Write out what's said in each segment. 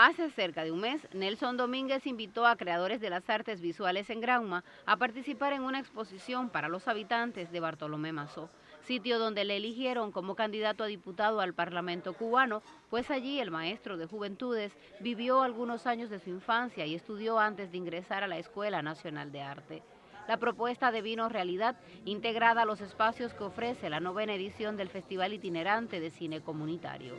Hace cerca de un mes, Nelson Domínguez invitó a creadores de las artes visuales en Grauma a participar en una exposición para los habitantes de Bartolomé Mazó, sitio donde le eligieron como candidato a diputado al Parlamento cubano, pues allí el maestro de juventudes vivió algunos años de su infancia y estudió antes de ingresar a la Escuela Nacional de Arte. La propuesta devino realidad integrada a los espacios que ofrece la novena edición del Festival Itinerante de Cine Comunitario.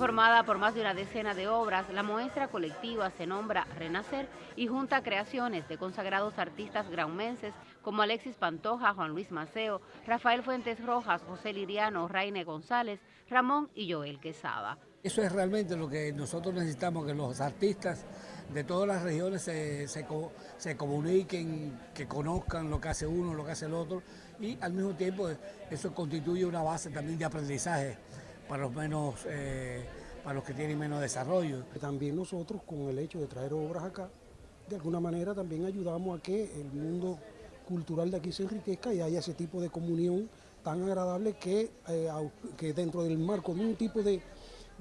Formada por más de una decena de obras, la muestra colectiva se nombra Renacer y junta creaciones de consagrados artistas graumenses como Alexis Pantoja, Juan Luis Maceo, Rafael Fuentes Rojas, José Liriano, Raine González, Ramón y Joel Quesada. Eso es realmente lo que nosotros necesitamos, que los artistas de todas las regiones se, se, comuniquen, que conozcan lo que hace uno, lo que hace el otro y al mismo tiempo eso constituye una base también de aprendizaje para los menos, eh, para los que tienen menos desarrollo. También nosotros con el hecho de traer obras acá, de alguna manera también ayudamos a que el mundo cultural de aquí se enriquezca y haya ese tipo de comunión tan agradable que, eh, que dentro del marco de un tipo de,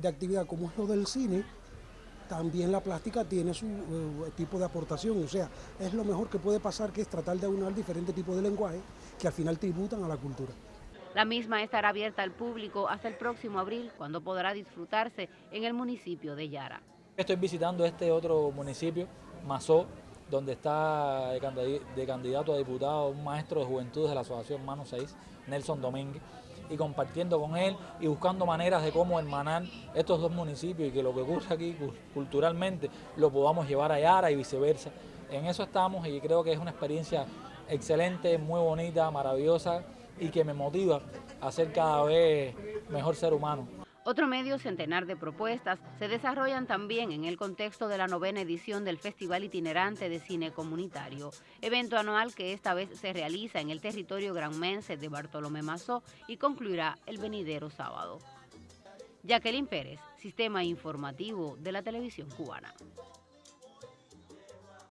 actividad como es lo del cine, también la plástica tiene su eh, tipo de aportación, o sea, es lo mejor que puede pasar que es tratar de aunar diferentes tipos de lenguaje que al final tributan a la cultura. La misma estará abierta al público hasta el próximo abril, cuando podrá disfrutarse en el municipio de Yara. Estoy visitando este otro municipio, Mazó, donde está de candidato a diputado un maestro de juventud de la Asociación Mano 6, Nelson Domínguez, y compartiendo con él y buscando maneras de cómo hermanar estos dos municipios y que lo que ocurre aquí culturalmente lo podamos llevar a Yara y viceversa. En eso estamos y creo que es una experiencia excelente, muy bonita, maravillosa, y que me motiva a ser cada vez mejor ser humano. Otro medio centenar de propuestas se desarrollan también en el contexto de la novena edición del Festival Itinerante de Cine Comunitario, evento anual que esta vez se realiza en el territorio granmense de Bartolomé Mazó y concluirá el venidero sábado. Jacqueline Pérez, Sistema Informativo de la Televisión Cubana.